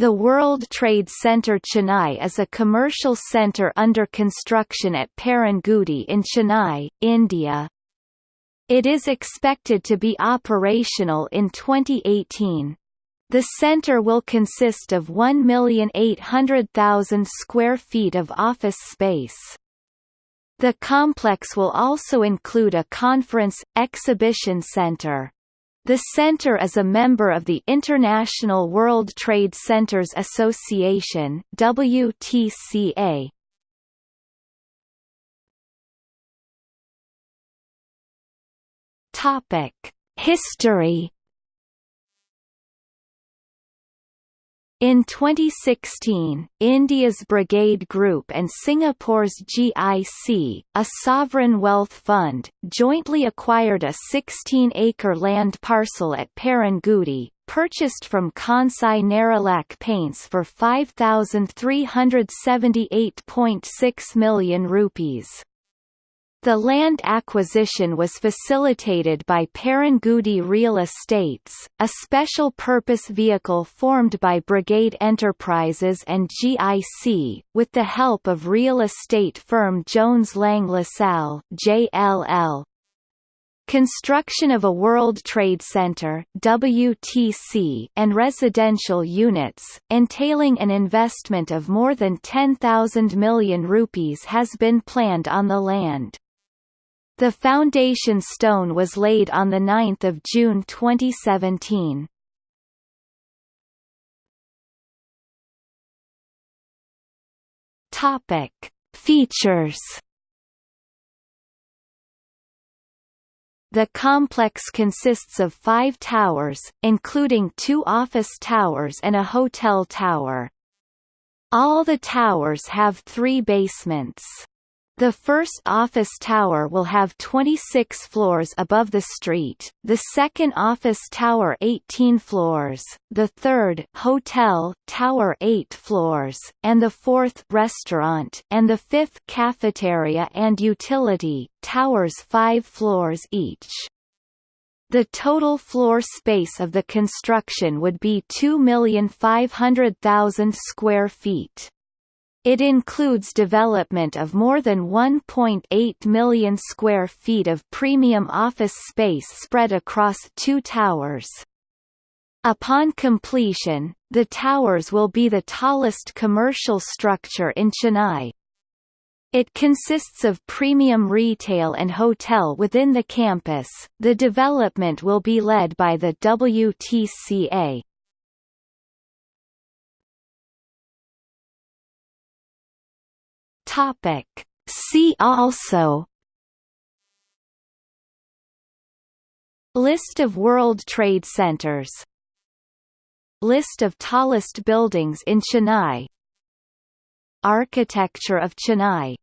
The World Trade Center Chennai is a commercial center under construction at Perungudi in Chennai, India. It is expected to be operational in 2018. The center will consist of 1,800,000 square feet of office space. The complex will also include a conference, exhibition center. The center is a member of the International World Trade Centers Association WTCA. Topic: History In 2016, India's Brigade Group and Singapore's GIC, a sovereign wealth fund, jointly acquired a 16-acre land parcel at Perungudi, purchased from Kansai Nerolac Paints for 5,378.6 million rupees. The land acquisition was facilitated by Perungudi Real Estates, a special-purpose vehicle formed by Brigade Enterprises and GIC, with the help of real estate firm Jones Lang LaSalle JLL. Construction of a World Trade Center WTC and residential units, entailing an investment of more than 10,000 million rupees has been planned on the land. The foundation stone was laid on 9 June 2017. Topic. Features The complex consists of five towers, including two office towers and a hotel tower. All the towers have three basements. The first office tower will have 26 floors above the street, the second office tower 18 floors, the third hotel tower 8 floors, and the fourth restaurant and the fifth cafeteria and utility towers 5 floors each. The total floor space of the construction would be 2,500,000 square feet. It includes development of more than 1.8 million square feet of premium office space spread across two towers. Upon completion, the towers will be the tallest commercial structure in Chennai. It consists of premium retail and hotel within the campus. The development will be led by the WTCA. Topic. See also List of World Trade Centers List of tallest buildings in Chennai Architecture of Chennai